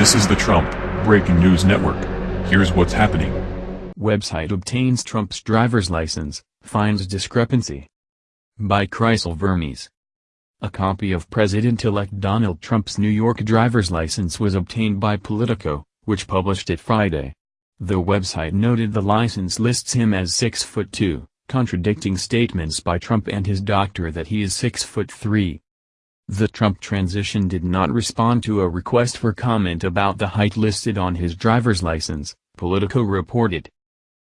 This is the Trump Breaking News Network. Here's what's happening. Website obtains Trump's driver's license, finds discrepancy. By Chrysal Vermes. A copy of President-elect Donald Trump's New York driver's license was obtained by Politico, which published it Friday. The website noted the license lists him as 6 foot 2, contradicting statements by Trump and his doctor that he is 6 foot 3. The Trump transition did not respond to a request for comment about the height listed on his driver's license, Politico reported.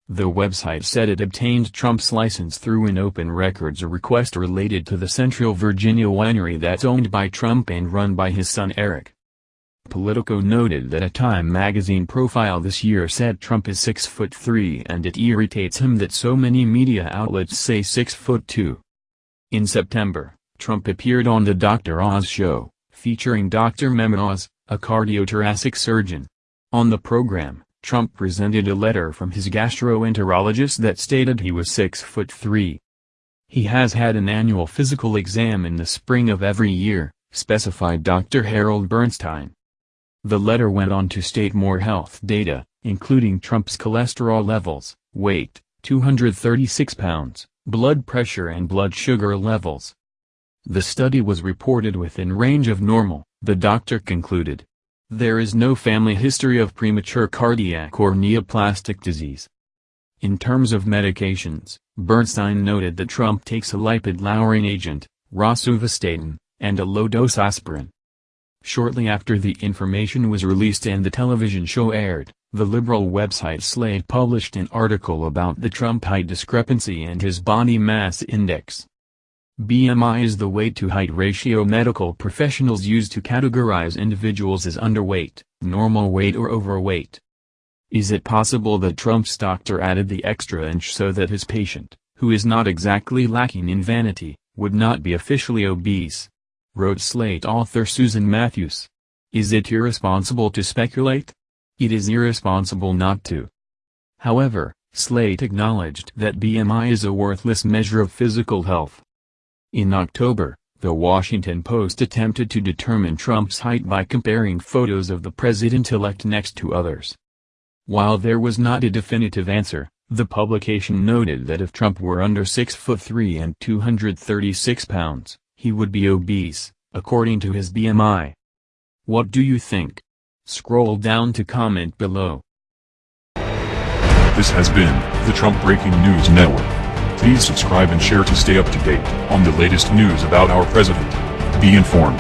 The website said it obtained Trump's license through an open records request related to the Central Virginia winery that's owned by Trump and run by his son Eric. Politico noted that a Time magazine profile this year said Trump is 6 foot 3 and it irritates him that so many media outlets say 6 foot 2. In September, Trump appeared on the Dr. Oz show, featuring Dr. Mehmet Oz, a cardiothoracic surgeon. On the program, Trump presented a letter from his gastroenterologist that stated he was 6 foot 3. He has had an annual physical exam in the spring of every year, specified Dr. Harold Bornstein. The letter went on to state more health data, including Trump's cholesterol levels, weight, 236 pounds, blood pressure and blood sugar levels. The study was reported within range of normal, the doctor concluded. There is no family history of premature cardiac or neoplastic disease. In terms of medications, Bornstein noted that Trump takes a lipid-lowering agent, rosuvastatin, and a low-dose aspirin. Shortly after the information was released and the television show aired, the liberal website Slate published an article about the Trump height discrepancy and his body mass index. BMI is the weight-to-height ratio medical professionals use to categorize individuals as underweight, normal weight or overweight. Is it possible that Trump's doctor added the extra inch so that his patient, who is not exactly lacking in vanity, would not be officially obese? Wrote Slate author Susan Matthews. Is it irresponsible to speculate? It is irresponsible not to. However, Slate acknowledged that BMI is a worthless measure of physical health. In October, The Washington Post attempted to determine Trump's height by comparing photos of the president-elect next to others. While there was not a definitive answer, the publication noted that if Trump were under 6 foot 3 and 236 pounds, he would be obese, according to his BMI. What do you think? Scroll down to comment below. This has been the Trump Breaking News Network. Please subscribe and share to stay up to date on the latest news about our president. Be informed.